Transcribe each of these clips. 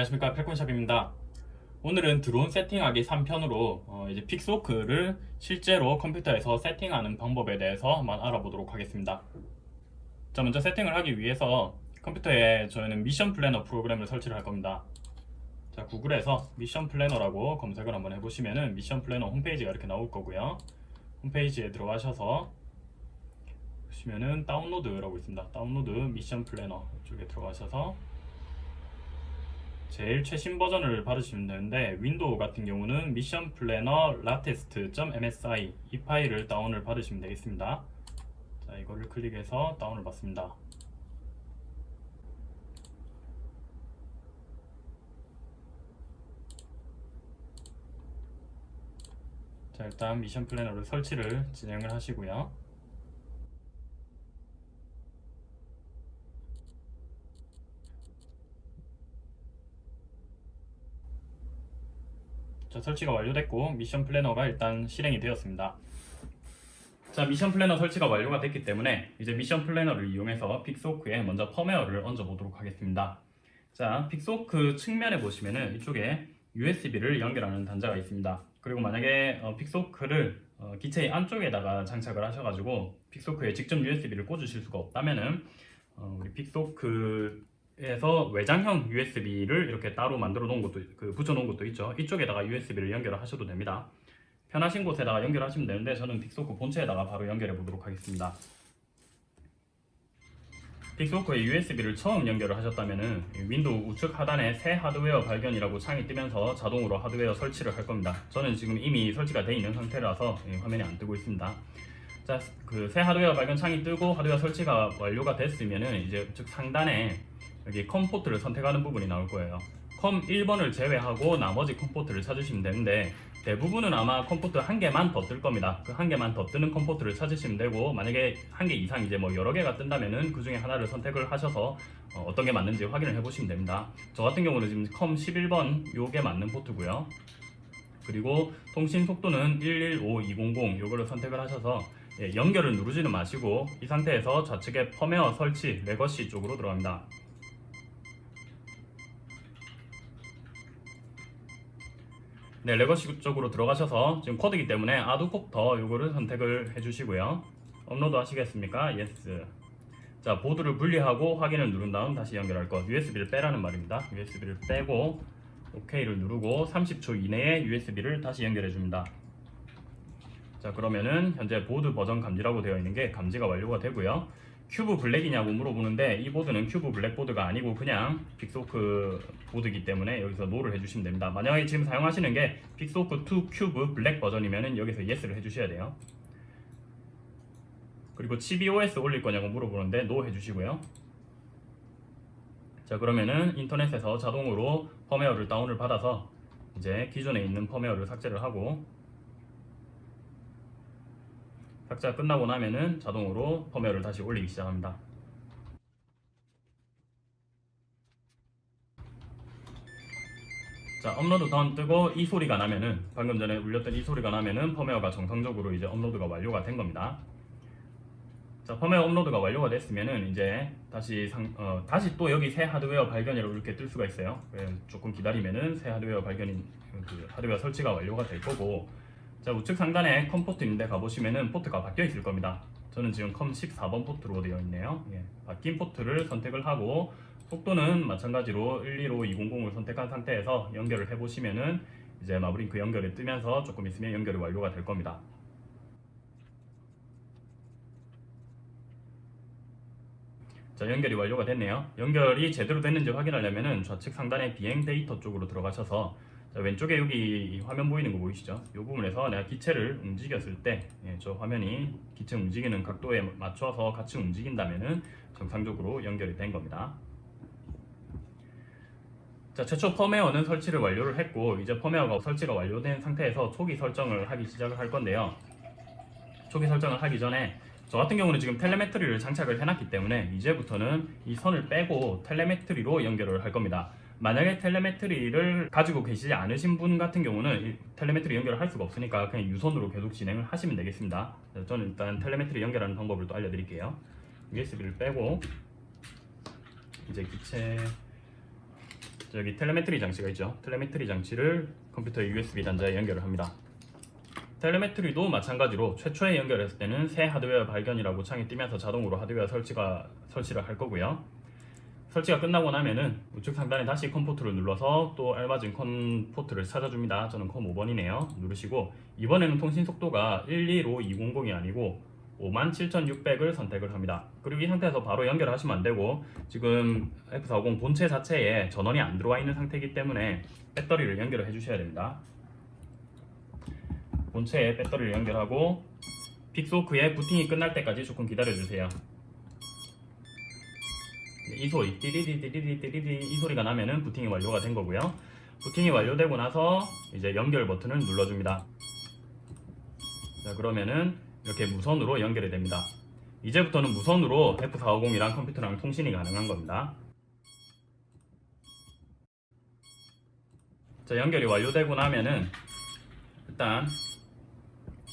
안녕하십니까. 펠콘샵입니다. 오늘은 드론 세팅하기 3편으로 어 이제 Pixhawk를 실제로 컴퓨터에서 세팅하는 방법에 대해서 한번 알아보도록 하겠습니다. 자 먼저 세팅을 하기 위해서 컴퓨터에 저희는 Mission Planner 프로그램을 설치를 할 겁니다. 자 구글에서 Mission Planner라고 검색을 한번 해보시면은 Mission Planner 홈페이지가 이렇게 나올 거고요. 홈페이지에 들어가셔서 보시면은 다운로드라고 있습니다. 다운로드 Mission Planner 쪽에 들어가셔서 제일 최신 버전을 받으시면 되는데 Windows 같은 경우는 Mission Planner latest.msi 이 파일을 다운을 받으시면 되겠습니다. 자 이거를 클릭해서 다운을 받습니다. 자 일단 Mission Planner를 설치를 진행을 하시고요 자 설치가 완료됐고 Mission Planner가 일단 실행이 되었습니다. 자 Mission Planner 설치가 완료가 됐기 때문에 이제 Mission Planner를 이용해서 Pixhawk에 먼저 펌웨어를 얹어 보도록 하겠습니다. 자 Pixhawk 측면에 보시면은 이쪽에 USB를 연결하는 단자가 있습니다. 그리고 만약에 어, Pixhawk를 어, 기체의 안쪽에다가 장착을 하셔가지고 Pixhawk에 직접 USB를 꽂으실 수가 없다면은 어, 우리 Pixhawk 에서 외장형 USB를 이렇게 따로 만들어 놓은 것도 그 붙여 놓은 것도 있죠. 이쪽에다가 USB를 연결을 하셔도 됩니다. 편하신 곳에다가 연결하시면 되는데 저는 Pixhawk 본체에다가 바로 연결해 보도록 하겠습니다. Pixhawk에 USB를 처음 연결을 하셨다면 Windows 우측 하단에 새 하드웨어 발견이라고 창이 뜨면서 자동으로 하드웨어 설치를 할 겁니다. 저는 지금 이미 설치가 되어 있는 상태라서 화면이 안 뜨고 있습니다. 자, 그 새 하드웨어 발견 창이 뜨고 하드웨어 설치가 완료가 됐으면은 이제 우측 상단에 여기 COM 포트를 선택하는 부분이 나올 거예요. COM 1번을 제외하고 나머지 COM 포트를 찾으시면 되는데 대부분은 아마 COM 포트 한 개만 더 뜰 겁니다. 그 한 개만 더 뜨는 COM 포트를 찾으시면 되고 만약에 한 개 이상 이제 뭐 여러 개가 뜬다면은 그 중에 하나를 선택을 하셔서 어떤게 맞는지 확인을 해 보시면 됩니다. 저 같은 경우는 지금 COM 11번 요게 맞는 포트고요. 그리고 통신 속도는 115200 요거를 선택을 하셔서 예, 연결을 누르지는 마시고 이 상태에서 좌측에 펌웨어 설치 legacy 쪽으로 들어갑니다 네, legacy 쪽으로 들어가셔서 지금 quad이기 때문에 ArduCopter 요거를 선택을 해주시고요. 업로드 하시겠습니까? yes. 자, 보드를 분리하고 확인을 누른 다음 다시 연결할 것. USB를 빼라는 말입니다. USB를 빼고 OK를 누르고 30초 이내에 USB를 다시 연결해 줍니다. 자, 그러면은 현재 보드 버전 감지라고 되어 있는 게 감지가 완료가 되고요. Cube Black이냐고 물어보는데 이 보드는 Cube Black 보드가 아니고 그냥 Pixhawk 보드이기 때문에 여기서 no를 해주시면 됩니다. 만약에 지금 사용하시는 게 Pixhawk 2 Cube Black 버전이면 여기서 yes를 해주셔야 돼요. 그리고 ChibiOS 올릴 거냐고 물어보는데 no 해주시고요. 자 그러면은 인터넷에서 자동으로 펌웨어를 다운을 받아서 이제 기존에 있는 펌웨어를 삭제를 하고 삭제가 끝나고 나면은 자동으로 펌웨어를 다시 올리기 시작합니다. 자 업로드 다운 뜨고 이 소리가 나면은 방금 전에 울렸던 이 소리가 나면은 펌웨어가 정상적으로 이제 업로드가 완료가 된 겁니다. 자 펌웨어 업로드가 완료가 됐으면은 이제 다시 상, 어, 다시 또 여기 새 하드웨어 발견이라고 이렇게 뜰 수가 있어요. 조금 기다리면은 새 하드웨어 발견인 그 하드웨어 설치가 완료가 될 거고 자 우측 상단에 COM 포트인데 가보시면은 포트가 바뀌어 있을 겁니다. 저는 지금 COM 14번 포트로 되어 있네요. 예, 바뀐 포트를 선택을 하고 속도는 마찬가지로 125200을 선택한 상태에서 연결을 해보시면은 이제 마블링크 연결이 뜨면서 조금 있으면 연결이 완료가 될 겁니다. 자 연결이 완료가 됐네요. 연결이 제대로 됐는지 확인하려면 좌측 상단의 비행 데이터 쪽으로 들어가셔서 자, 왼쪽에 여기 화면 보이는 거 보이시죠? 이 부분에서 내가 기체를 움직였을 때, 예, 저 화면이 기체 움직이는 각도에 맞춰서 같이 움직인다면 정상적으로 연결이 된 겁니다. 자, 최초 펌웨어는 설치를 완료를 했고 이제 펌웨어가 설치가 완료된 상태에서 초기 설정을 하기 시작을 할 건데요. 초기 설정을 하기 전에 저 같은 경우는 지금 텔레메트리를 장착을 해놨기 때문에 이제부터는 이 선을 빼고 텔레메트리로 연결을 할 겁니다. 만약에 텔레메트리를 가지고 계시지 않으신 분 같은 경우는 텔레메트리 연결을 할 수가 없으니까 그냥 유선으로 계속 진행을 하시면 되겠습니다 저는 일단 telemetry 연결하는 방법을 또 알려드릴게요 USB를 빼고 이제 기체 여기 telemetry 장치가 있죠. telemetry 장치를 컴퓨터의 USB 단자에 연결을 합니다. telemetry도 마찬가지로 최초에 연결했을 때는 새 하드웨어 발견이라고 창이 뜨면서 자동으로 하드웨어 설치가 설치를 할 거고요. 설치가 끝나고 나면은 우측 상단에 다시 COM 포트를 눌러서 또 알맞은 COM 포트를 찾아줍니다. 저는 COM 5번이네요. 누르시고 이번에는 통신 속도가 115200이 아니고 57,600을 선택을 합니다. 그리고 이 상태에서 바로 연결하시면 안 되고 지금 F450 본체 자체에 전원이 안 들어와 있는 상태이기 때문에 배터리를 연결을 해주셔야 됩니다. 본체에 배터리를 연결하고 빅소크의 부팅이 끝날 때까지 조금 기다려주세요. 이 소리 띠리디디리디디리디 이 소리가 나면은 부팅이 완료가 된 거고요. 부팅이 완료되고 나서 이제 연결 버튼을 눌러줍니다. 자 그러면은 이렇게 무선으로 연결이 됩니다. 이제부터는 무선으로 F450이랑 컴퓨터랑 통신이 가능한 겁니다. 자 연결이 완료되고 나면은 일단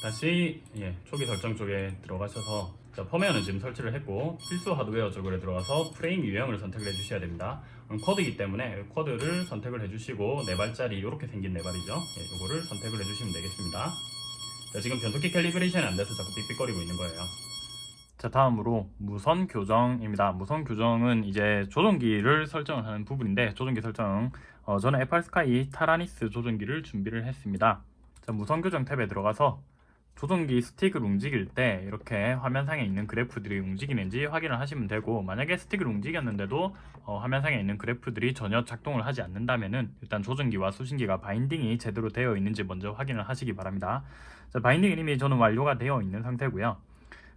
다시 예, 초기 설정 쪽에 들어가셔서 자, 펌웨어는 지금 설치를 했고 필수 하드웨어 쪽으로 들어가서 프레임 유형을 선택을 해주셔야 됩니다. 쿼드이기 때문에 쿼드를 선택을 해주시고 네 발짜리 이렇게 생긴 네 발이죠. 예, 이거를 선택을 해주시면 되겠습니다. 자, 지금 변속기 calibration이 안 돼서 자꾸 삑삑거리고 있는 거예요. 자 다음으로 무선 교정입니다. 무선 교정은 이제 조종기를 설정을 하는 부분인데 조종기 설정 어, 저는 FrSky Taranis 조종기를 준비를 했습니다. 자, 무선 교정 탭에 들어가서 조종기 스틱을 움직일 때 이렇게 화면상에 있는 그래프들이 움직이는지 확인을 하시면 되고 만약에 스틱을 움직였는데도 어, 화면상에 있는 그래프들이 전혀 작동을 하지 않는다면은 일단 조종기와 수신기가 binding이 제대로 되어 있는지 먼저 확인을 하시기 바랍니다. 자, binding은 이미 저는 완료가 되어 있는 상태고요.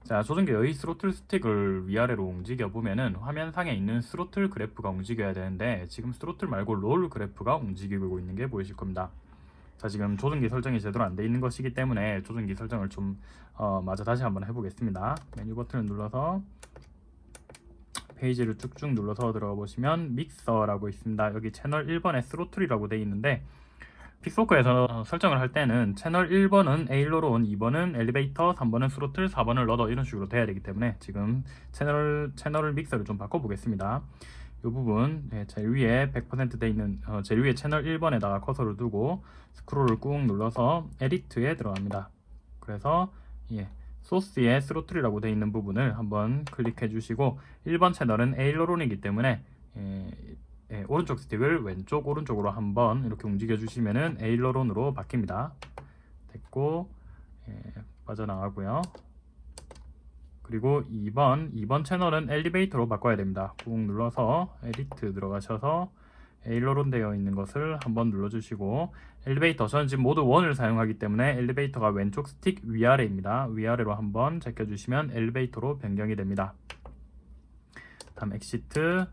자, 조종기 의 스로틀 스틱을 위아래로 움직여 보면은 화면상에 있는 스로틀 그래프가 움직여야 되는데 지금 스로틀 말고 롤 그래프가 움직이고 있는 게 보이실 겁니다. 자 지금 조종기 설정이 제대로 안 돼 있는 것이기 때문에 조종기 설정을 좀 어, 마저 다시 한번 해보겠습니다. 메뉴 버튼을 눌러서 페이지를 쭉쭉 눌러서 들어가 보시면 믹서라고 있습니다. 여기 채널 1번에 throttle이라고 되어 있는데 Pixhawk에서 설정을 할 때는 채널 1번은 aileron, 2번은 엘리베이터, 3번은 스로틀, 4번은 rudder 이런 식으로 돼야 되기 때문에 지금 채널, 채널 믹서를 좀 바꿔보겠습니다 이 부분 네, 제일 위에 100%돼 있는 어, 제일 위에 채널 1번에다가 커서를 두고 스크롤을 꾹 눌러서 edit에 들어갑니다. 그래서 예, 소스에 throttle이라고 되어 있는 부분을 한번 클릭해 주시고 1번 채널은 aileron이기 때문에 예, 예, 오른쪽 스틱을 왼쪽 오른쪽으로 한번 이렇게 움직여 주시면은 aileron으로 바뀝니다. 됐고 예, 빠져나가고요. 그리고 2번 2번 채널은 엘리베이터로 바꿔야 됩니다. 꾹 눌러서 edit 들어가셔서 aileron 되어 있는 것을 한번 눌러주시고 엘리베이터 저는 지금 모드 one을 사용하기 때문에 엘리베이터가 왼쪽 스틱 위아래입니다. 위아래로 한번 제껴주시면 엘리베이터로 변경이 됩니다. 다음 exit.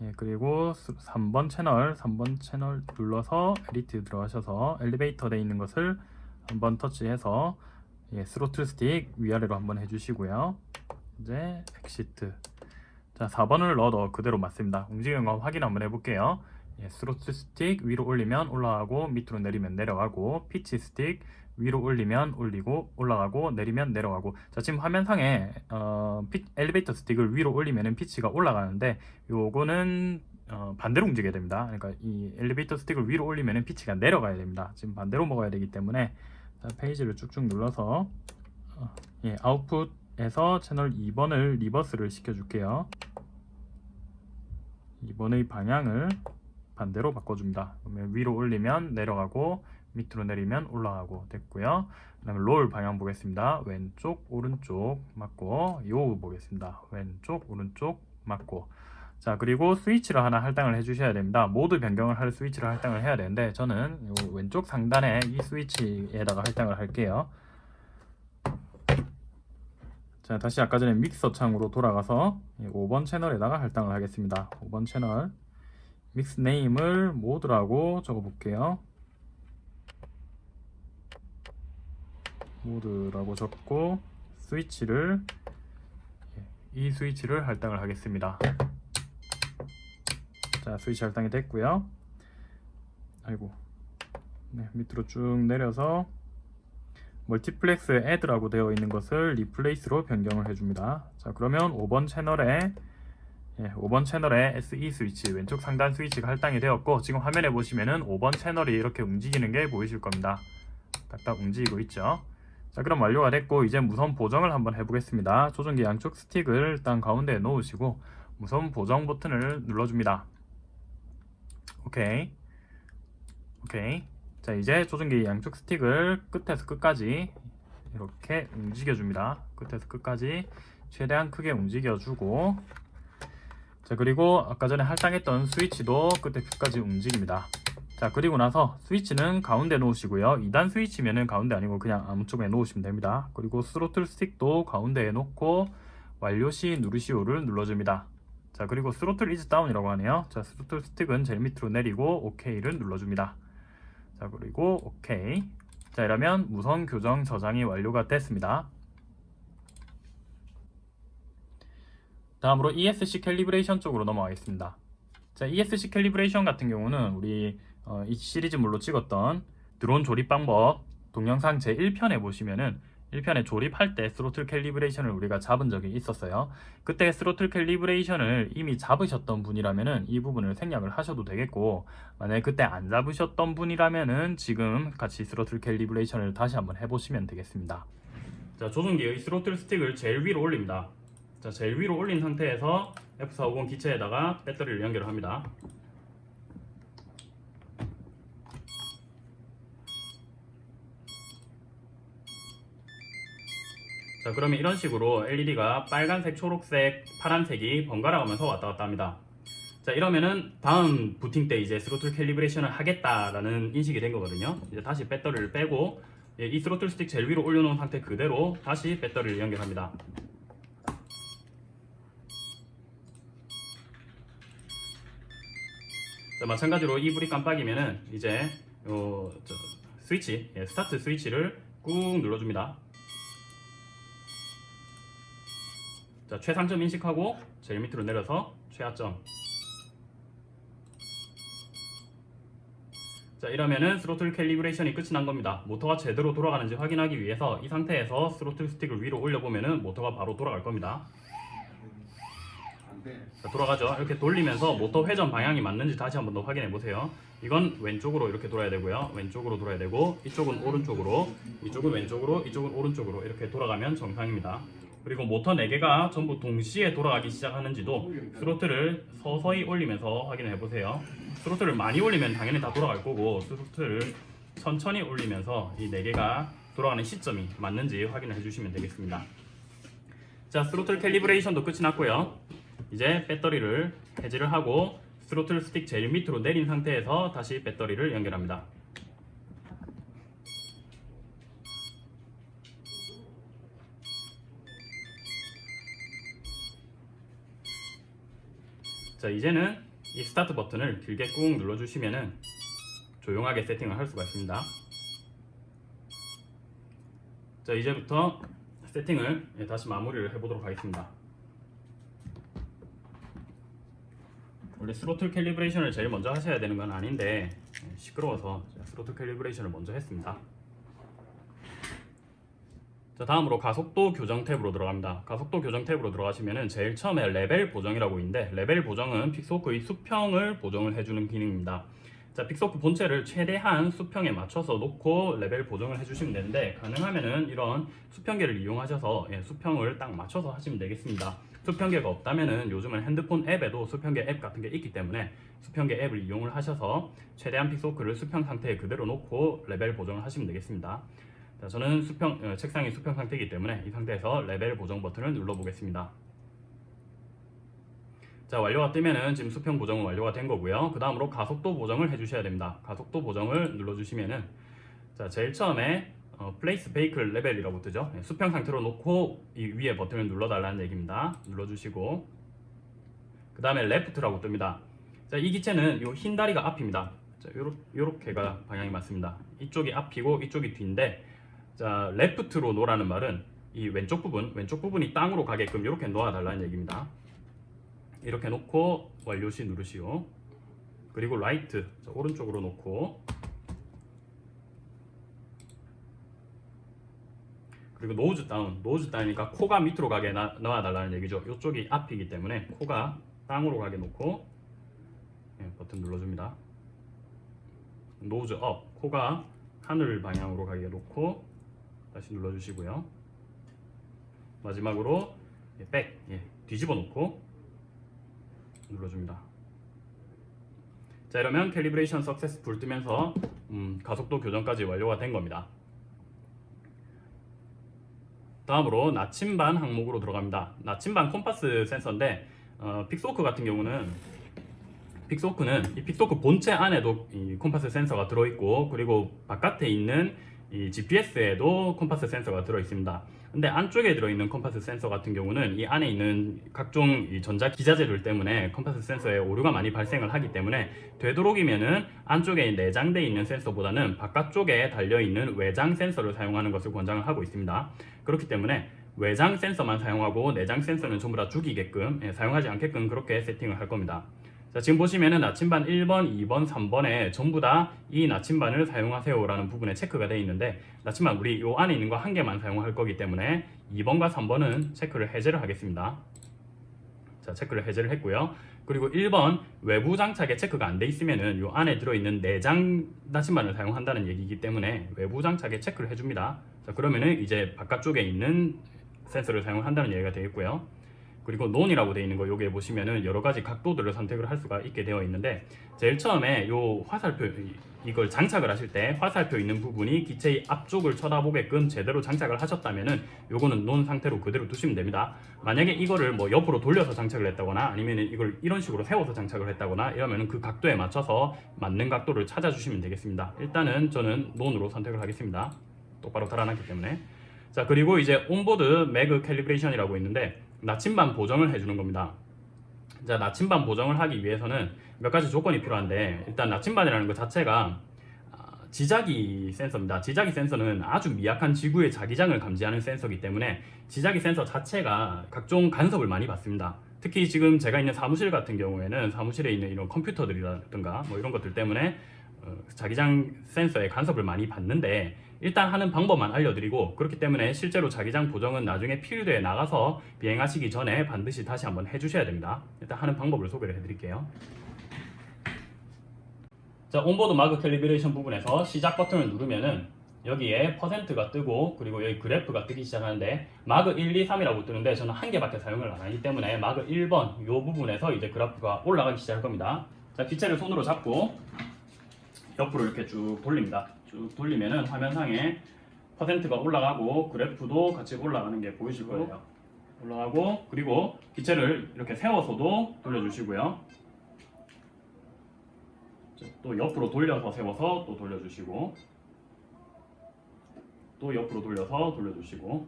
예, 그리고 3번 채널 3번 채널 눌러서 edit 들어가셔서 엘리베이터 되어 있는 것을 한번 터치해서 예, 스로틀 스틱 위아래로 한번 해주시고요. 이제 exit. 자, 4번은 rudder 그대로 맞습니다. 움직이는 거 확인 한번 해볼게요. 예, 스로틀 스틱 위로 올리면 올라가고 밑으로 내리면 내려가고 피치 스틱 위로 올리면 올리고 올라가고 내리면 내려가고 자 지금 화면상에 어, 피, 엘리베이터 스틱을 위로 올리면 피치가 올라가는데 요거는 어, 반대로 움직여야 됩니다 그러니까 이 엘리베이터 스틱을 위로 올리면 피치가 내려가야 됩니다 지금 반대로 먹어야 되기 때문에 자, 페이지를 쭉쭉 눌러서 어, 예, 아웃풋에서 채널 2번을 reverse를 시켜줄게요. 2번의 방향을 반대로 바꿔줍니다. 그러면 위로 올리면 내려가고 밑으로 내리면 올라가고 됐고요. 그 다음에 롤 방향 보겠습니다. 왼쪽 오른쪽 맞고 yaw 보겠습니다. 왼쪽 오른쪽 맞고 자 그리고 스위치를 하나 할당을 해주셔야 됩니다. 모드 변경을 할 스위치를 할당을 해야 되는데 저는 왼쪽 상단에 이 스위치에다가 할당을 할게요. 자 다시 아까 전에 믹서 창으로 돌아가서 5번 채널에다가 할당을 하겠습니다. 5번 채널 mix name을 모드라고 적어 볼게요. 모드라고 적고 스위치를 예, 이 스위치를 할당을 하겠습니다 자 스위치 할당이 됐고요 아이고 네, 밑으로 쭉 내려서 multiplex add라고 되어 있는 것을 replace로 변경을 해줍니다 자 그러면 5번 채널에 예, 5번 채널에 SE 스위치 왼쪽 상단 스위치가 할당이 되었고 지금 화면에 보시면은 5번 채널이 이렇게 움직이는 게 보이실 겁니다. 딱딱 움직이고 있죠. 자 그럼 완료가 됐고 이제 무선 보정을 한번 해보겠습니다. 조종기 양쪽 스틱을 일단 가운데에 놓으시고 무선 보정 버튼을 눌러줍니다. 오케이. 오케이. 자 이제 조종기 양쪽 스틱을 끝에서 끝까지 이렇게 움직여줍니다. 끝에서 끝까지 최대한 크게 움직여주고. 자 그리고 아까 전에 할당했던 스위치도 끝에 끝까지 움직입니다. 자 그리고 나서 스위치는 가운데 놓으시고요. 2단 스위치면은 가운데 아니고 그냥 아무 쪽에 놓으시면 됩니다. 그리고 스로틀 스틱도 가운데에 놓고 완료 시 누르시오를 눌러줍니다 자 그리고 throttle is down이라고 하네요. 자 스로틀 스틱은 제일 밑으로 내리고 OK를 눌러줍니다. 자 그리고 OK. 자 이러면 무선 교정 저장이 완료가 됐습니다. 다음으로 ESC calibration 쪽으로 넘어가겠습니다. 자 ESC calibration 같은 경우는 우리 어, 이 시리즈물로 찍었던 드론 조립 방법 동영상 제1편에 보시면은 1편에 조립할 때 throttle calibration을 우리가 잡은 적이 있었어요. 그때 throttle calibration을 이미 잡으셨던 분이라면은 이 부분을 생략을 하셔도 되겠고 만약에 그때 안 잡으셨던 분이라면은 지금 같이 throttle calibration을 다시 한번 해보시면 되겠습니다. 자 조종기의 스로틀 스틱을 제일 위로 올립니다. 자 제일 위로 올린 상태에서 F450 기체에다가 배터리를 연결합니다. 자 그러면 이런 식으로 LED가 빨간색, 초록색, 파란색이 번갈아 가면서 왔다 갔다 합니다. 자 이러면은 다음 부팅 때 이제 throttle calibration을 하겠다라는 인식이 된 거거든요. 이제 다시 배터리를 빼고 예, 이 스로틀 스틱 제일 위로 올려놓은 상태 그대로 다시 배터리를 연결합니다. 자, 마찬가지로 이 불이 깜빡이면은 이제 어, 저, 스위치, 예, start 스위치를 꾹 눌러줍니다. 자, 최상점 인식하고 제일 밑으로 내려서 최하점. 자, 이러면은 throttle calibration이 끝이 난 겁니다. 모터가 제대로 돌아가는지 확인하기 위해서 이 상태에서 스로틀 스틱을 위로 올려보면은 모터가 바로 돌아갈 겁니다. 자, 돌아가죠. 이렇게 돌리면서 모터 회전 방향이 맞는지 다시 한번 더 확인해 보세요. 이건 왼쪽으로 이렇게 돌아야 되고요. 왼쪽으로 돌아야 되고 이쪽은 오른쪽으로, 이쪽은 왼쪽으로, 이쪽은 오른쪽으로 이렇게 돌아가면 정상입니다. 그리고 모터 4개가 전부 동시에 돌아가기 시작하는지도 스로틀을 서서히 올리면서 확인해 보세요. 스로틀을 많이 올리면 당연히 다 돌아갈 거고 스로틀을 천천히 올리면서 이 4개가 돌아가는 시점이 맞는지 확인을 해주시면 되겠습니다. 자, throttle calibration도 끝이 났고요. 이제 배터리를 해지를 하고 스로틀 스틱 제일 밑으로 내린 상태에서 다시 배터리를 연결합니다. 자 이제는 이 start 버튼을 길게 꾹 눌러주시면은 조용하게 세팅을 할 수가 있습니다. 자 이제부터 세팅을 예, 다시 마무리를 해보도록 하겠습니다. 원래 throttle calibration을 제일 먼저 하셔야 되는 건 아닌데 예, 시끄러워서 throttle calibration을 먼저 했습니다. 자 다음으로 가속도 교정 탭으로 들어갑니다. 가속도 교정 탭으로 들어가시면은 제일 처음에 레벨 보정이라고 있는데 레벨 보정은 Pixhawk의 수평을 보정을 해주는 기능입니다. 자 Pixhawk 본체를 최대한 수평에 맞춰서 놓고 레벨 보정을 해주시면 되는데 가능하면은 이런 수평계를 이용하셔서 예, 수평을 딱 맞춰서 하시면 되겠습니다. 수평계가 없다면은 요즘은 핸드폰 앱에도 수평계 앱 같은 게 있기 때문에 수평계 앱을 이용을 하셔서 최대한 Pixhawk를 수평 상태에 그대로 놓고 레벨 보정을 하시면 되겠습니다. 자, 저는 수평, 어, 책상이 수평 상태이기 때문에 이 상태에서 레벨 보정 버튼을 눌러 보겠습니다. 자 완료가 뜨면은 지금 수평 보정은 완료가 된 거고요. 그 다음으로 가속도 보정을 해주셔야 됩니다. 가속도 보정을 눌러주시면은 자 제일 처음에 어, place vehicle level이라고 뜨죠. 네, 수평 상태로 놓고 이 위에 버튼을 눌러달라는 얘기입니다. 눌러주시고 그 다음에 left라고 뜹니다. 자 이 기체는 이 흰 다리가 앞입니다. 자 요렇, 요렇게가 방향이 맞습니다. 이쪽이 앞이고 이쪽이 뒤인데 자 left로 놓으라는 말은 이 왼쪽 부분 왼쪽 부분이 땅으로 가게끔 이렇게 놓아달라는 얘기입니다. 이렇게 놓고 완료시 누르시오. 그리고 right 자, 오른쪽으로 놓고 그리고 nose down nose down이니까 코가 밑으로 가게 나, 넣어달라는 얘기죠. 이쪽이 앞이기 때문에 코가 상으로 가게 놓고 예, 버튼 눌러줍니다. nose up 코가 하늘 방향으로 가게 놓고 다시 눌러주시고요. 마지막으로 예, back 예, 뒤집어 놓고 눌러줍니다. 자 이러면 calibration successful 뜨면서 음, 가속도 교정까지 완료가 된 겁니다. 다음으로 나침반 항목으로 들어갑니다. 나침반 콤파스 센서인데 어, Pixhawk 같은 경우는 Pixhawk는 이 Pixhawk 본체 안에도 이 콤파스 센서가 들어있고 그리고 바깥에 있는 이 GPS에도 compass 센서가 들어 있습니다. 근데 안쪽에 들어있는 콤파스 센서 같은 경우는 이 안에 있는 각종 이 전자 기자재들 때문에 콤파스 센서에 오류가 많이 발생을 하기 때문에 되도록이면은 안쪽에 내장되어 있는 센서보다는 바깥쪽에 달려 있는 외장 센서를 사용하는 것을 권장을 하고 있습니다. 그렇기 때문에 외장 센서만 사용하고 내장 센서는 전부 다 죽이게끔 예, 사용하지 않게끔 그렇게 세팅을 할 겁니다. 자, 지금 보시면은 나침반 1번, 2번, 3번에 전부 다 이 나침반을 사용하세요 라는 부분에 체크가 되어 있는데 나침반 우리 요 안에 있는 거 한 개만 사용할 거기 때문에 2번과 3번은 체크를 해제를 하겠습니다. 자, 체크를 해제를 했고요. 그리고 1번 외부 장착에 체크가 안 돼 있으면은 요 안에 들어있는 내장 나침반을 사용한다는 얘기이기 때문에 외부 장착에 체크를 해줍니다. 자, 그러면은 이제 바깥쪽에 있는 센서를 사용한다는 얘기가 되겠고요. 그리고 논이라고 되어 있는 거 여기에 보시면은 여러 가지 각도들을 선택을 할 수가 있게 되어 있는데 제일 처음에 요 화살표 이걸 장착을 하실 때 화살표 있는 부분이 기체의 앞쪽을 쳐다보게끔 제대로 장착을 하셨다면은 요거는 논 상태로 그대로 두시면 됩니다. 만약에 이거를 뭐 옆으로 돌려서 장착을 했다거나 아니면은 이걸 이런 식으로 세워서 장착을 했다거나 이러면은 그 각도에 맞춰서 맞는 각도를 찾아주시면 되겠습니다. 일단은 저는 논으로 선택을 하겠습니다. 똑바로 달아놨기 때문에 자 그리고 이제 onboard mag calibration이라고 있는데 나침반 보정을 해주는 겁니다. 자 나침반 보정을 하기 위해서는 몇 가지 조건이 필요한데 일단 나침반이라는 것 자체가 아, 지자기 센서입니다. 지자기 센서는 아주 미약한 지구의 자기장을 감지하는 센서이기 때문에 지자기 센서 자체가 각종 간섭을 많이 받습니다. 특히 지금 제가 있는 사무실 같은 경우에는 사무실에 있는 이런 컴퓨터들이라든가 뭐 이런 것들 때문에 어, 자기장 센서에 간섭을 많이 받는데 일단 하는 방법만 알려드리고 그렇기 때문에 실제로 자기장 보정은 나중에 필드에 나가서 비행하시기 전에 반드시 다시 한번 해주셔야 됩니다. 일단 하는 방법을 소개를 해드릴게요. 자 onboard mag calibration 부분에서 시작 버튼을 누르면은 여기에 퍼센트가 뜨고 그리고 여기 그래프가 뜨기 시작하는데 mag 1, 2, 3이라고 뜨는데 저는 한 개밖에 사용을 안 하기 때문에 mag 1번 이 부분에서 이제 그래프가 올라가기 시작할 겁니다. 자 기체를 손으로 잡고 옆으로 이렇게 쭉 돌립니다. 쭉 돌리면은 화면상에 퍼센트가 올라가고 그래프도 같이 올라가는 게 보이실 거예요. 올라가고 그리고 기체를 이렇게 세워서도 돌려주시고요. 자, 또 옆으로 돌려서 세워서 또 돌려주시고 또 옆으로 돌려서 돌려주시고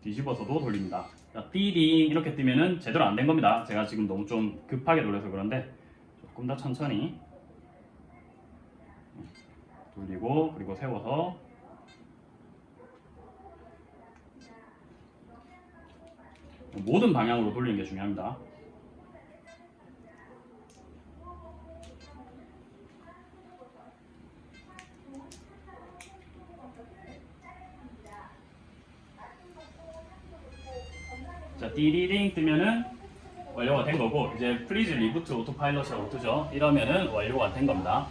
뒤집어서도 돌립니다. 자, 띠딩 이렇게 뜨면은 제대로 안 된 겁니다. 제가 지금 너무 좀 급하게 돌려서 그런데 조금 더 천천히 돌리고 그리고 세워서 모든 방향으로 돌리는 게 중요합니다. 자, 띠리링 뜨면은 완료가 된 거고 이제 please reboot autopilot이라고 뜨죠. 이러면은 완료가 된 겁니다.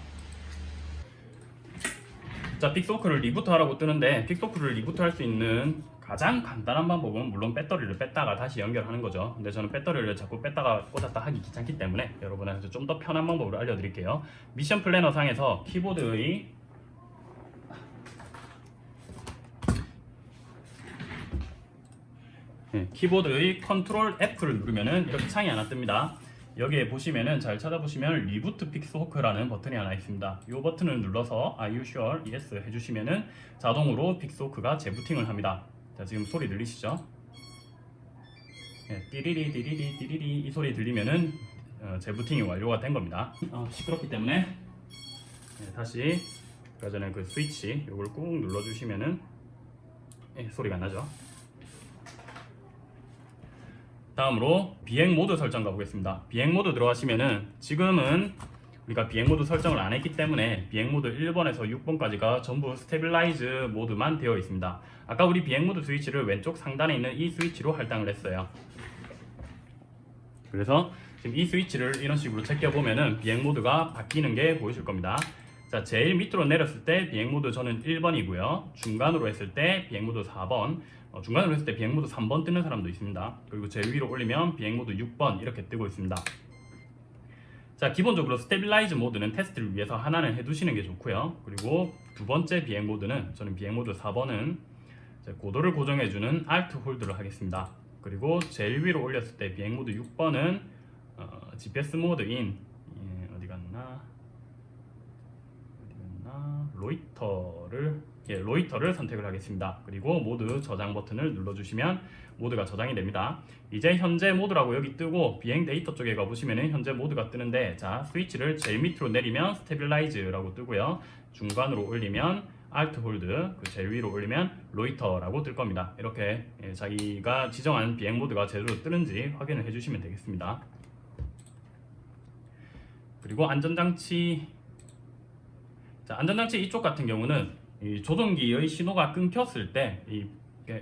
자 Pixhawk를 reboot 하라고 뜨는데 Pixhawk를 reboot 할 수 있는 가장 간단한 방법은 물론 배터리를 뺐다가 다시 연결하는 거죠. 근데 저는 배터리를 자꾸 뺐다가 꽂았다 하기 귀찮기 때문에 여러분한테 좀 더 편한 방법을 알려드릴게요. Mission Planner 상에서 키보드의 네, 키보드의 control F를 누르면은 이렇게 창이 하나 뜹니다 여기에 보시면은 잘 찾아보시면 reboot Pixhawk라는 버튼이 하나 있습니다. 이 버튼을 눌러서 Are you sure? Yes 해주시면은 자동으로 Pixhawk가 재부팅을 합니다. 자 지금 소리 들리시죠? 네, 띠리리 띠리리 띠리리 이 소리 들리면은 어, 재부팅이 완료가 된 겁니다. 어, 시끄럽기 때문에 네, 다시 아까 전에 그 스위치 이걸 꾹 눌러주시면은 네, 소리가 안 나죠? 다음으로 비행 모드 설정 가보겠습니다. 비행 모드 들어가시면은 지금은 우리가 비행 모드 설정을 안 했기 때문에 비행 모드 1번에서 6번까지가 전부 stabilize 모드만 되어 있습니다. 아까 우리 비행 모드 스위치를 왼쪽 상단에 있는 이 스위치로 할당을 했어요. 그래서 지금 이 스위치를 이런 식으로 제껴 보면은 비행 모드가 바뀌는 게 보이실 겁니다. 자, 제일 밑으로 내렸을 때 비행 모드 저는 1번이고요. 중간으로 했을 때 비행 모드 4번, 어, 중간으로 했을 때 비행 모드 3번 뜨는 사람도 있습니다. 그리고 제일 위로 올리면 비행 모드 6번 이렇게 뜨고 있습니다. 자, 기본적으로 stabilize 모드는 테스트를 위해서 하나는 해두시는 게 좋고요. 그리고 두 번째 비행 모드는 저는 비행 모드 4번은 고도를 고정해주는 Alt hold를 하겠습니다. 그리고 제일 위로 올렸을 때 비행 모드 6번은 어, GPS 모드인 예, 어디 갔나 loiter를 예, loiter를 선택을 하겠습니다. 그리고 모드 저장 버튼을 눌러주시면 모드가 저장이 됩니다. 이제 현재 모드라고 여기 뜨고 비행 데이터 쪽에 가보시면 현재 모드가 뜨는데 자 스위치를 제일 밑으로 내리면 stabilize라고 뜨고요. 중간으로 올리면 Alt hold, 그 제일 위로 올리면 loiter라고 뜰 겁니다. 이렇게 예, 자기가 지정한 비행 모드가 제대로 뜨는지 확인을 해주시면 되겠습니다. 그리고 안전장치 자, 안전장치 이쪽 같은 경우는 이 조종기의 신호가 끊겼을 때 이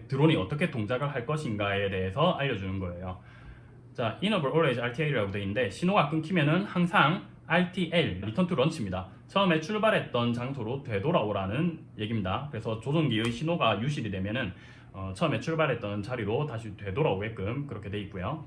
드론이 어떻게 동작을 할 것인가에 대해서 알려주는 거예요. 자, Enable Always RTL이라고 되어 있는데 신호가 끊기면은 항상 RTL, Return to Launch입니다. 처음에 출발했던 장소로 되돌아오라는 얘기입니다. 그래서 조종기의 신호가 유실이 되면은 어, 처음에 출발했던 자리로 다시 되돌아오게끔 그렇게 돼 있고요.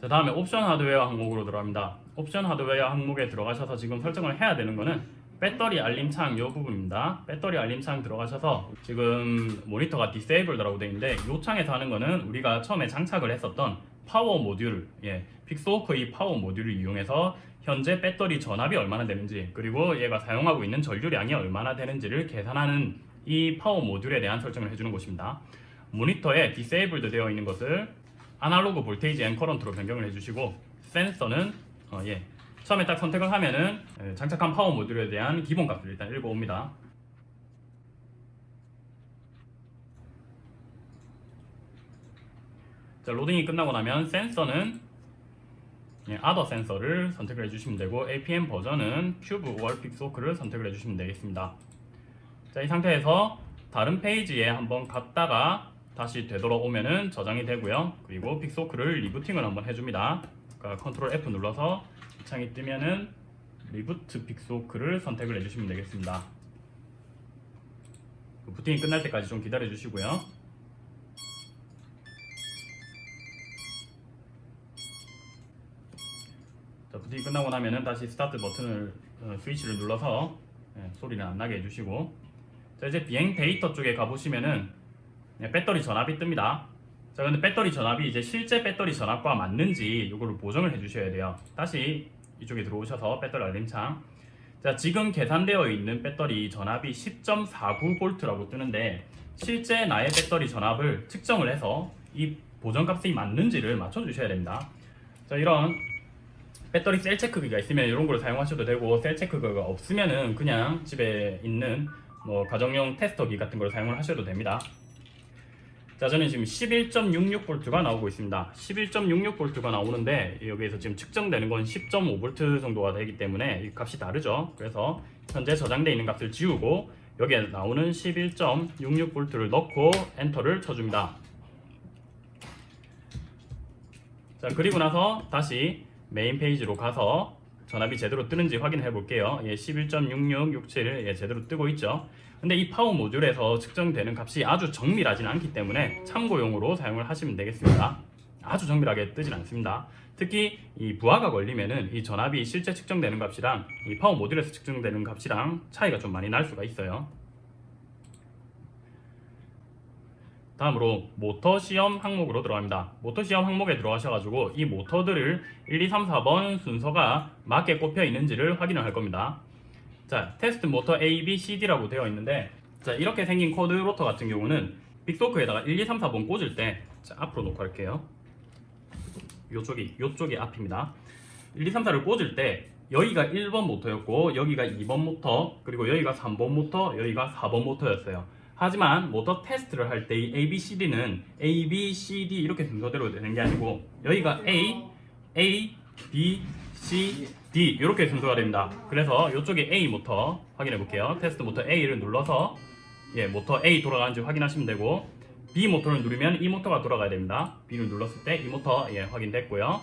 자 다음에 옵션 하드웨어 항목으로 들어갑니다. 옵션 하드웨어 항목에 들어가셔서 지금 설정을 해야 되는 거는 배터리 알림 창 이 부분입니다. 배터리 알림 창 들어가셔서 지금 모니터가 Disabled라고 되어 있는데 이 창에서 하는 거는 우리가 처음에 장착을 했었던 파워 모듈, 예, Pixhawk의 파워 모듈을 이용해서 현재 배터리 전압이 얼마나 되는지 그리고 얘가 사용하고 있는 전류량이 얼마나 되는지를 계산하는 이 파워 모듈에 대한 설정을 해주는 곳입니다. 모니터에 Disabled 되어 있는 것을 Analog Voltage and Current로 변경을 해주시고 센서는 어, 예, 처음에 딱 선택을 하면은 예, 장착한 파워 모듈에 대한 기본 값을 일단 읽어옵니다. 자, 로딩이 끝나고 나면 센서는 예, Other 센서를 선택을 해주시면 되고 APM 버전은 Cube or Pixhawk를 선택을 해주시면 되겠습니다. 자, 이 상태에서 다른 페이지에 한번 갔다가 다시 되돌아오면은 저장이 되고요. 그리고 Pixhawk를 리부팅을 한번 해줍니다. 그러니까 컨트롤 F 눌러서 이 창이 뜨면은 Reboot Pixhawk를 선택을 해주시면 되겠습니다. 그 부팅이 끝날 때까지 좀 기다려 주시고요. 자, 부팅이 끝나고 나면은 다시 스타트 버튼을 어, 스위치를 눌러서 예, 소리는 안 나게 해주시고 자 이제 비행 데이터 쪽에 가보시면은 네, 배터리 전압이 뜹니다. 자, 근데 배터리 전압이 이제 실제 배터리 전압과 맞는지 이거를 보정을 해주셔야 돼요. 다시 이쪽에 들어오셔서 배터리 알림창. 자, 지금 계산되어 있는 배터리 전압이 10.49V라고 뜨는데 실제 나의 배터리 전압을 측정을 해서 이 보정값이 맞는지를 맞춰주셔야 됩니다. 자, 이런 배터리 셀 체크기가 있으면 이런 걸 사용하셔도 되고 셀 체크기가 없으면은 그냥 집에 있는 뭐 가정용 테스터기 같은 걸 사용을 하셔도 됩니다. 자 저는 지금 11.66V가 나오고 있습니다. 11.66V가 나오는데 여기에서 지금 측정되는 건 10.5V 정도가 되기 때문에 이 값이 다르죠. 그래서 현재 저장되어 있는 값을 지우고 여기에 나오는 11.66V를 넣고 엔터를 쳐줍니다. 자 그리고 나서 다시 메인 페이지로 가서 전압이 제대로 뜨는지 확인해 볼게요. 예, 11.6667 예, 제대로 뜨고 있죠 근데 이 파워 모듈에서 측정되는 값이 아주 정밀하지는 않기 때문에 참고용으로 사용을 하시면 되겠습니다 아주 정밀하게 뜨진 않습니다 특히 이 부하가 걸리면은 이 전압이 실제 측정되는 값이랑 이 파워 모듈에서 측정되는 값이랑 차이가 좀 많이 날 수가 있어요 다음으로 모터 시험 항목으로 들어갑니다. 모터 시험 항목에 들어가셔가지고 이 모터들을 1, 2, 3, 4번 순서가 맞게 꼽혀 있는지를 확인을 할 겁니다. 자, 테스트 모터 A, B, C, D라고 되어 있는데 자 이렇게 생긴 quad rotor 같은 경우는 Pixhawk에다가 1, 2, 3, 4번 꽂을 때 자, 앞으로 놓고 할게요. 요쪽이 요쪽이 앞입니다. 1, 2, 3, 4를 꽂을 때 여기가 1번 모터였고 여기가 2번 모터 그리고 여기가 3번 모터 여기가 4번 모터였어요. 하지만 모터 테스트를 할 때 이 A, B, C, D는 A, B, C, D 이렇게 순서대로 되는 게 아니고 여기가 A, A, B, C, 이렇게 순서가 됩니다. 그래서 이쪽에 A 모터 확인해 볼게요. 테스트 모터 A를 눌러서 예, 모터 A 돌아가는지 확인하시면 되고 B 모터를 누르면 이 모터가 돌아가야 됩니다. B를 눌렀을 때 이 모터 예, 확인됐고요.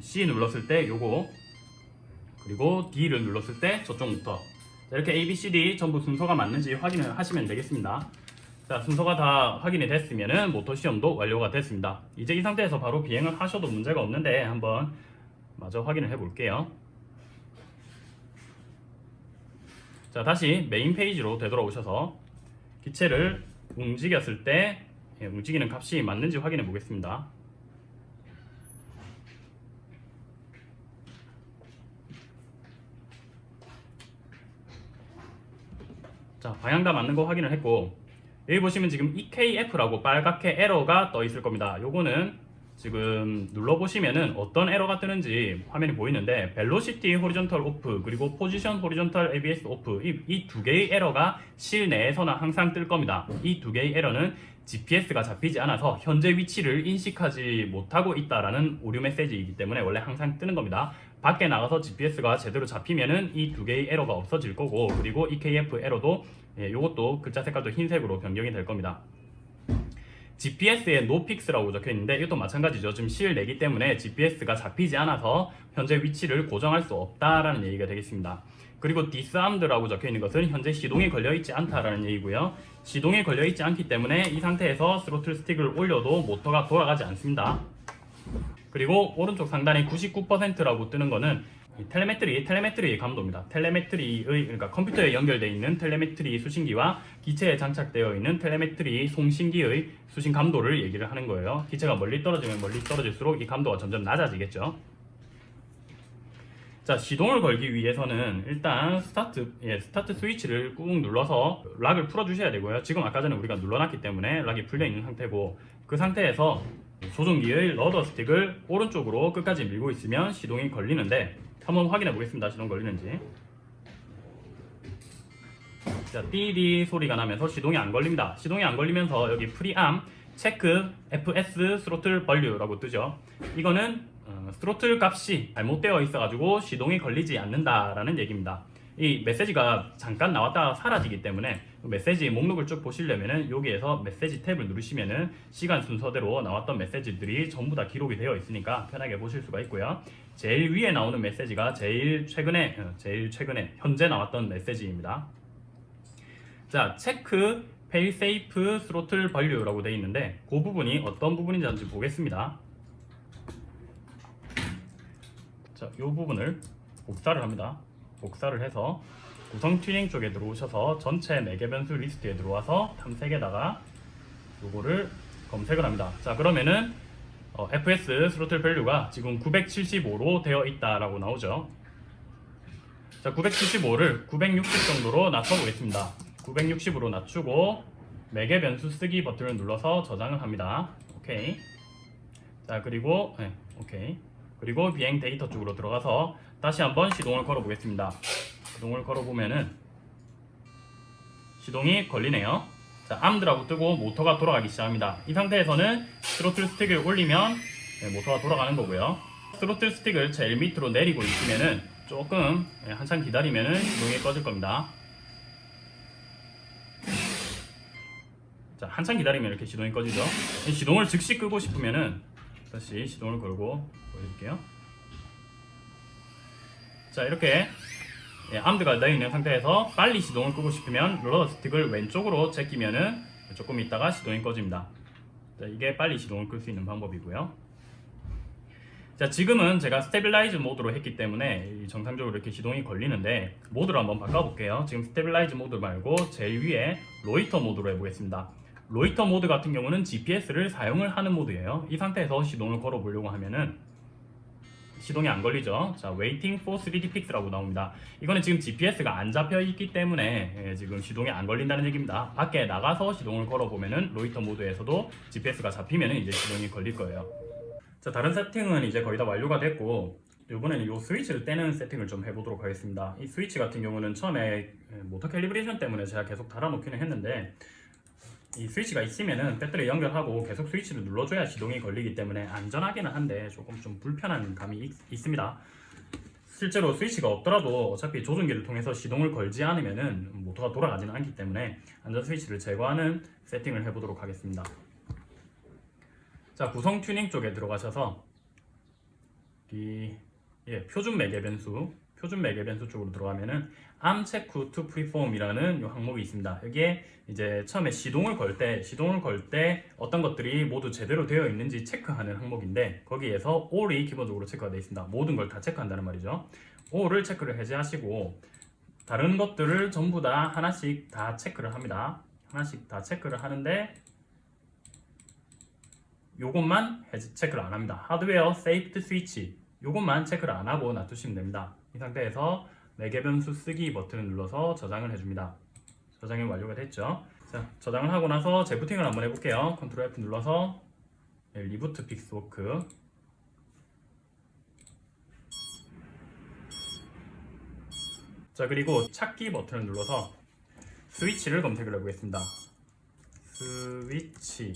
C 눌렀을 때 요거 그리고 D를 눌렀을 때 저쪽 모터 자, 이렇게 A, B, C, D 전부 순서가 맞는지 확인을 하시면 되겠습니다. 자 순서가 다 확인이 됐으면 모터 시험도 완료가 됐습니다. 이제 이 상태에서 바로 비행을 하셔도 문제가 없는데 한번 마저 확인을 해 볼게요. 자 다시 메인 페이지로 되돌아오셔서 기체를 움직였을 때 예, 움직이는 값이 맞는지 확인해 보겠습니다. 자 방향 다 맞는 거 확인을 했고 여기 보시면 지금 EKF라고 빨갛게 에러가 떠 있을 겁니다. 요거는 지금 눌러보시면은 어떤 에러가 뜨는지 화면이 보이는데 velocity horizontal off 그리고 position horizontal abs off 이 두 개의 에러가 실내에서는 항상 뜰 겁니다. 이 두 개의 에러는 GPS가 잡히지 않아서 현재 위치를 인식하지 못하고 있다라는 오류 메시지이기 때문에 원래 항상 뜨는 겁니다. 밖에 나가서 GPS가 제대로 잡히면은 이 두 개의 에러가 없어질 거고 그리고 EKF 에러도 예, 요것도 글자 색깔도 흰색으로 변경이 될 겁니다. GPS에 No Fix라고 적혀 있는데 이것도 마찬가지죠. 지금 실내기 때문에 GPS가 잡히지 않아서 현재 위치를 고정할 수 없다라는 얘기가 되겠습니다. 그리고 disarmed라고 적혀 있는 것은 현재 시동이 걸려 있지 않다라는 얘기고요. 시동이 걸려 있지 않기 때문에 이 상태에서 스로틀 스틱을 올려도 모터가 돌아가지 않습니다. 그리고 오른쪽 상단에 99%라고 뜨는 이 telemetry, telemetry 감도입니다. telemetry의 그러니까 컴퓨터에 연결되어 있는 telemetry 수신기와 기체에 장착되어 있는 telemetry 송신기의 수신 감도를 얘기를 하는 거예요. 기체가 멀리 떨어지면 멀리 떨어질수록 이 감도가 점점 낮아지겠죠. 자 시동을 걸기 위해서는 일단 스타트 예, 스타트 스위치를 꾹 눌러서 lock을 풀어 주셔야 되고요 지금 아까 전에 우리가 눌러놨기 때문에 lock이 풀려 있는 상태고 그 상태에서 조종기의 rudder 스틱을 오른쪽으로 끝까지 밀고 있으면 시동이 걸리는데 한번 확인해 보겠습니다 시동 걸리는지 자 띠디 소리가 나면서 시동이 안 걸립니다 시동이 안 걸리면서 여기 프리암 체크 FS 스로틀 벌류라고 뜨죠 이거는 어, 스로틀 값이 잘못되어 있어가지고 시동이 걸리지 않는다라는 얘기입니다. 이 메시지가 잠깐 나왔다가 사라지기 때문에 메시지 목록을 쭉 보시려면은 여기에서 메시지 탭을 누르시면은 시간 순서대로 나왔던 메시지들이 전부 다 기록이 되어 있으니까 편하게 보실 수가 있고요. 제일 위에 나오는 메시지가 제일 최근에 어, 제일 최근에 현재 나왔던 메시지입니다. 자 check failsafe throttle value라고 되어 있는데 그 부분이 어떤 부분인지 보겠습니다. 자, 이 부분을 복사를 합니다. 복사를 해서 구성 튜닝 쪽에 들어오셔서 전체 매개 변수 리스트에 들어와서 탐색에다가 요거를 검색을 합니다. 자, 그러면은 어, FS 스로틀 밸류가 지금 975로 되어 있다라고 나오죠. 자, 975를 960 정도로 낮춰보겠습니다. 960으로 낮추고 매개 변수 쓰기 버튼을 눌러서 저장을 합니다. 오케이. 자, 그리고 네, 오케이. 그리고 비행 데이터 쪽으로 들어가서 다시 한번 시동을 걸어 보겠습니다. 시동을 걸어 보면은 시동이 걸리네요. 자, armed라고 뜨고 모터가 돌아가기 시작합니다. 이 상태에서는 스로틀 스틱을 올리면 네, 모터가 돌아가는 거고요. 스로틀 스틱을 제일 밑으로 내리고 있으면은 조금 네, 한참 기다리면은 시동이 꺼질 겁니다. 자, 한참 기다리면 이렇게 시동이 꺼지죠. 이 시동을 즉시 끄고 싶으면은 다시 시동을 걸고 보여줄게요. 자 이렇게 예, armed가 되어 있는 상태에서 빨리 시동을 끄고 싶으면 롤러 스틱을 왼쪽으로 제끼면은 조금 있다가 시동이 꺼집니다. 자, 이게 빨리 시동을 끌 수 있는 방법이고요. 자 지금은 제가 stabilize 모드로 했기 때문에 이 정상적으로 이렇게 시동이 걸리는데 모드를 한번 바꿔볼게요. 지금 stabilize 모드 말고 제일 위에 loiter 모드로 해보겠습니다. loiter 모드 같은 경우는 GPS를 사용을 하는 모드예요. 이 상태에서 시동을 걸어 보려고 하면은 시동이 안 걸리죠. 자, waiting for 3D fix라고 나옵니다. 이거는 지금 GPS가 안 잡혀 있기 때문에 예, 지금 시동이 안 걸린다는 얘기입니다. 밖에 나가서 시동을 걸어 보면은 loiter 모드에서도 GPS가 잡히면은 이제 시동이 걸릴 거예요. 자, 다른 세팅은 이제 거의 다 완료가 됐고 이번에는 이 스위치를 떼는 세팅을 좀 해보도록 하겠습니다. 이 스위치 같은 경우는 처음에 예, 모터 calibration 때문에 제가 계속 달아놓기는 했는데 이 스위치가 있으면은 배터리 연결하고 계속 스위치를 눌러줘야 시동이 걸리기 때문에 안전하기는 한데 조금 좀 불편한 감이 있, 있습니다. 실제로 스위치가 없더라도 어차피 조종기를 통해서 시동을 걸지 않으면은 모터가 돌아가지는 않기 때문에 안전 스위치를 제거하는 세팅을 해보도록 하겠습니다. 자 구성 튜닝 쪽에 들어가셔서 이 예, 표준 매개 변수 표준 매개 변수 쪽으로 들어가면은 check to preform이라는 요 항목이 있습니다. 여기에 이제 처음에 시동을 걸 때 시동을 걸 때 어떤 것들이 모두 제대로 되어 있는지 체크하는 항목인데 거기에서 all이 기본적으로 체크가 되어 있습니다. 모든 걸 다 체크한다는 말이죠. all을 체크를 해제하시고 다른 것들을 전부 다 하나씩 다 체크를 합니다. 하나씩 다 체크를 하는데 요것만 체크를 안 합니다. 하드웨어 safety switch 요것만 체크를 안 하고 놔두시면 됩니다. 이 상태에서 매개 변수 쓰기 버튼을 눌러서 저장을 해줍니다. 저장이 완료가 됐죠. 자, 저장을 하고 나서 재부팅을 한번 해볼게요. 컨트롤 F 눌러서 네, reboot Pixhawk 자 그리고 찾기 버튼을 눌러서 스위치를 검색을 해보겠습니다. 스위치를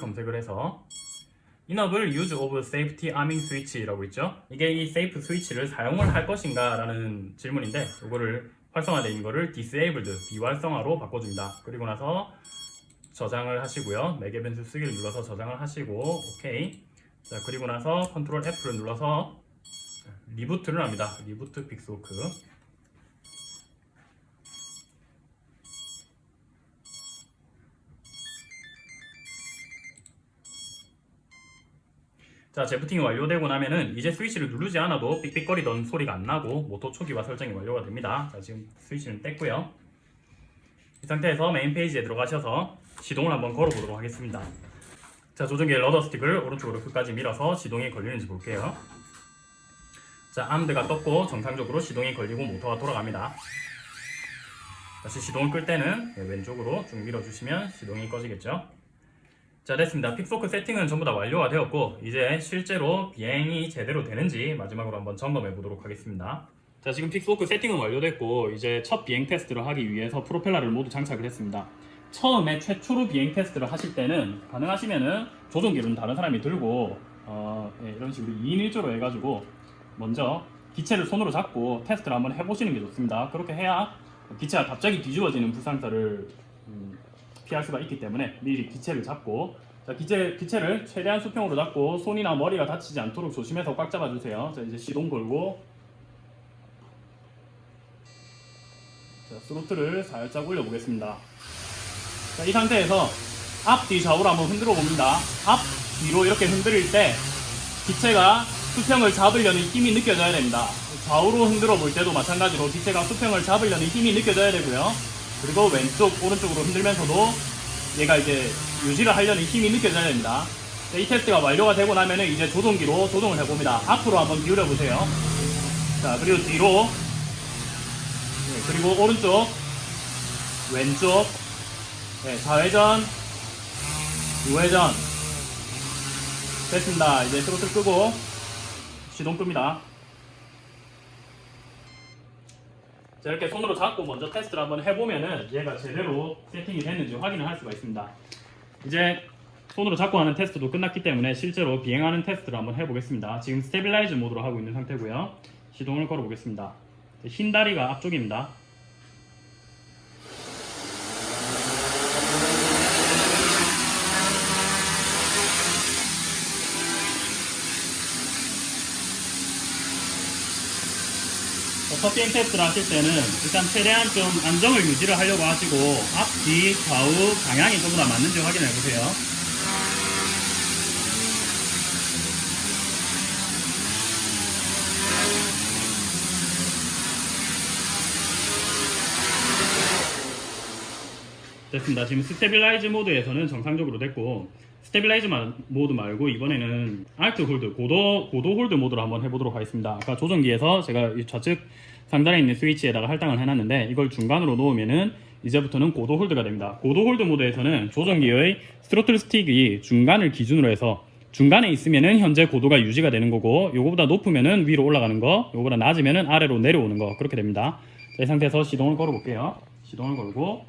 검색을 해서 enable use of safety arming switch라고 있죠. 이게 이 safe 스위치를 사용을 할 것인가 라는 질문인데 이거를 활성화되어 있는 거를 disabled 비활성화로 바꿔줍니다. 그리고 나서 저장을 하시고요. 매개 변수 쓰기를 눌러서 저장을 하시고 오케이. 자 그리고 나서 컨트롤 F를 눌러서 reboot를 합니다. reboot Pixhawk. 자, 재부팅이 완료되고 나면은 이제 스위치를 누르지 않아도 삑삑거리던 소리가 안 나고 모터 초기화 설정이 완료가 됩니다. 자, 지금 스위치는 뗐고요. 이 상태에서 메인 페이지에 들어가셔서 시동을 한번 걸어보도록 하겠습니다. 자, 조종기의 rudder 스틱을 오른쪽으로 끝까지 밀어서 시동이 걸리는지 볼게요. 자, armed가 떴고 정상적으로 시동이 걸리고 모터가 돌아갑니다. 다시 시동을 끌 때는 왼쪽으로 쭉 밀어주시면 시동이 꺼지겠죠. 자 됐습니다. Pixhawk 세팅은 전부 다 완료가 되었고 이제 실제로 비행이 제대로 되는지 마지막으로 한번 점검해 보도록 하겠습니다. 자 지금 Pixhawk 세팅은 완료됐고 이제 첫 비행 테스트를 하기 위해서 프로펠러를 모두 장착을 했습니다. 처음에 최초로 비행 테스트를 하실 때는 가능하시면은 조종기는 다른 사람이 들고 어, 예, 이런 식으로 2인 1조로 해가지고 먼저 기체를 손으로 잡고 테스트를 한번 해보시는 게 좋습니다. 그렇게 해야 기체가 갑자기 뒤집어지는 불상사를 음, 피할 수가 있기 때문에 미리 기체를 잡고 자 기체, 기체를 최대한 수평으로 잡고 손이나 머리가 다치지 않도록 조심해서 꽉 잡아주세요. 자 이제 시동 걸고 자 스로틀을 살짝 올려보겠습니다. 자, 이 상태에서 앞뒤 좌우로 한번 흔들어 봅니다. 앞 뒤로 이렇게 흔들릴 때 기체가 수평을 잡으려는 힘이 느껴져야 됩니다. 좌우로 흔들어 볼 때도 마찬가지로 기체가 수평을 잡으려는 힘이 느껴져야 되고요. 그리고 왼쪽 오른쪽으로 흔들면서도 얘가 이제 유지를 하려는 힘이 느껴져야 됩니다. 이 테스트가 완료가 되고 나면은 이제 조종기로 조종을 해봅니다. 앞으로 한번 기울여 보세요. 자 그리고 뒤로 네, 그리고 오른쪽 왼쪽 네, 좌회전 우회전 됐습니다. 이제 스로틀 끄고 시동 끕니다. 자, 이렇게 손으로 잡고 먼저 테스트를 한번 해보면은 얘가 제대로 세팅이 됐는지 확인을 할 수가 있습니다. 이제 손으로 잡고 하는 테스트도 끝났기 때문에 실제로 비행하는 테스트를 한번 해보겠습니다. 지금 stabilize 모드로 하고 있는 상태고요. 시동을 걸어보겠습니다. 흰 다리가 앞쪽입니다. 첫 비행 테스트를 하실 때는 일단 최대한 좀 안정을 유지를 하려고 하시고 앞, 뒤, 좌우 방향이 전부 다 맞는지 확인해 보세요. 됐습니다. 지금 stabilize 모드에서는 정상적으로 됐고 stabilize 마- 모드 말고 이번에는 alt hold 고도 고도 hold 모드로 한번 해보도록 하겠습니다. 아까 조정기에서 제가 이 좌측 상단에 있는 스위치에다가 할당을 해놨는데 이걸 중간으로 놓으면은 이제부터는 고도 hold가 됩니다. 고도 hold 모드에서는 조정기의 스로틀 스틱이 중간을 기준으로 해서 중간에 있으면은 현재 고도가 유지가 되는 거고 요거보다 높으면은 위로 올라가는 거 요거보다 낮으면은 아래로 내려오는 거 그렇게 됩니다. 자, 이 상태에서 시동을 걸어 볼게요. 시동을 걸고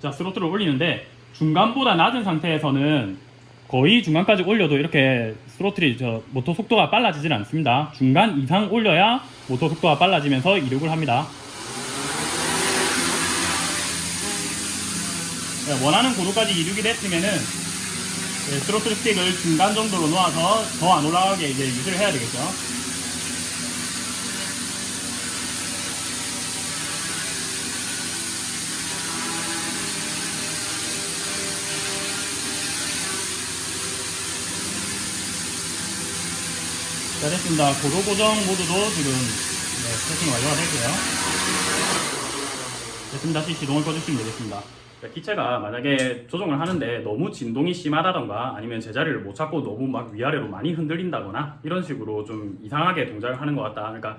자 스로틀을 올리는데 중간보다 낮은 상태에서는 거의 중간까지 올려도 이렇게 스로틀이 저 모터 속도가 빨라지질 않습니다. 중간 이상 올려야 모터 속도가 빨라지면서 이륙을 합니다. 자, 원하는 고도까지 이륙이 됐으면은 네, 스로틀 스틱을 중간 정도로 놓아서 더 안 올라가게 이제 유지를 해야 되겠죠. 자 됐습니다. 고도 고정 모드도 지금 네, 세팅 완료가 됐고요. 됐습니다. 다시 시동을 꺼주시면 되겠습니다. 자, 기체가 만약에 조종을 하는데 너무 진동이 심하다던가 아니면 제자리를 못 찾고 너무 막 위아래로 많이 흔들린다거나 이런 식으로 좀 이상하게 동작을 하는 것 같다. 그러니까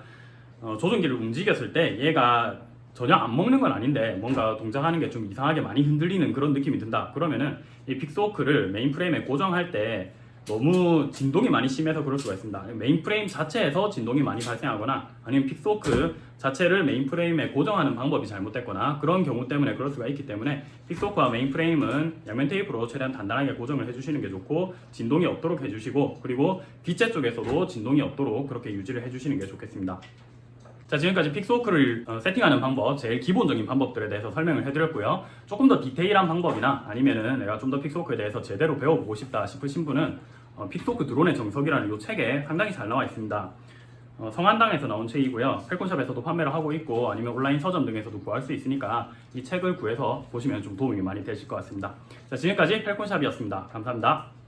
어, 조종기를 움직였을 때 얘가 전혀 안 먹는 건 아닌데 뭔가 동작하는 게 좀 이상하게 많이 흔들리는 그런 느낌이 든다. 그러면은 이 Pixhawk를 메인 프레임에 고정할 때 너무 진동이 많이 심해서 그럴 수가 있습니다. 메인 프레임 자체에서 진동이 많이 발생하거나 아니면 Pixhawk 자체를 메인 프레임에 고정하는 방법이 잘못됐거나 그런 경우 때문에 그럴 수가 있기 때문에 Pixhawk와 메인 프레임은 양면 테이프로 최대한 단단하게 고정을 해주시는 게 좋고 진동이 없도록 해주시고 그리고 기체 쪽에서도 진동이 없도록 그렇게 유지를 해주시는 게 좋겠습니다. 자 지금까지 Pixhawk를 어, 세팅하는 방법 제일 기본적인 방법들에 대해서 설명을 해드렸고요. 조금 더 디테일한 방법이나 아니면은 내가 좀 더 Pixhawk에 대해서 제대로 배워보고 싶다 싶으신 분은 어, 픽스호크 드론의 정석이라는 이 책에 상당히 잘 나와 있습니다. 어, 성안당에서 나온 책이고요. 펠콘샵에서도 판매를 하고 있고 아니면 온라인 서점 등에서도 구할 수 있으니까 이 책을 구해서 보시면 좀 도움이 많이 되실 것 같습니다. 자 지금까지 펠콘샵이었습니다. 감사합니다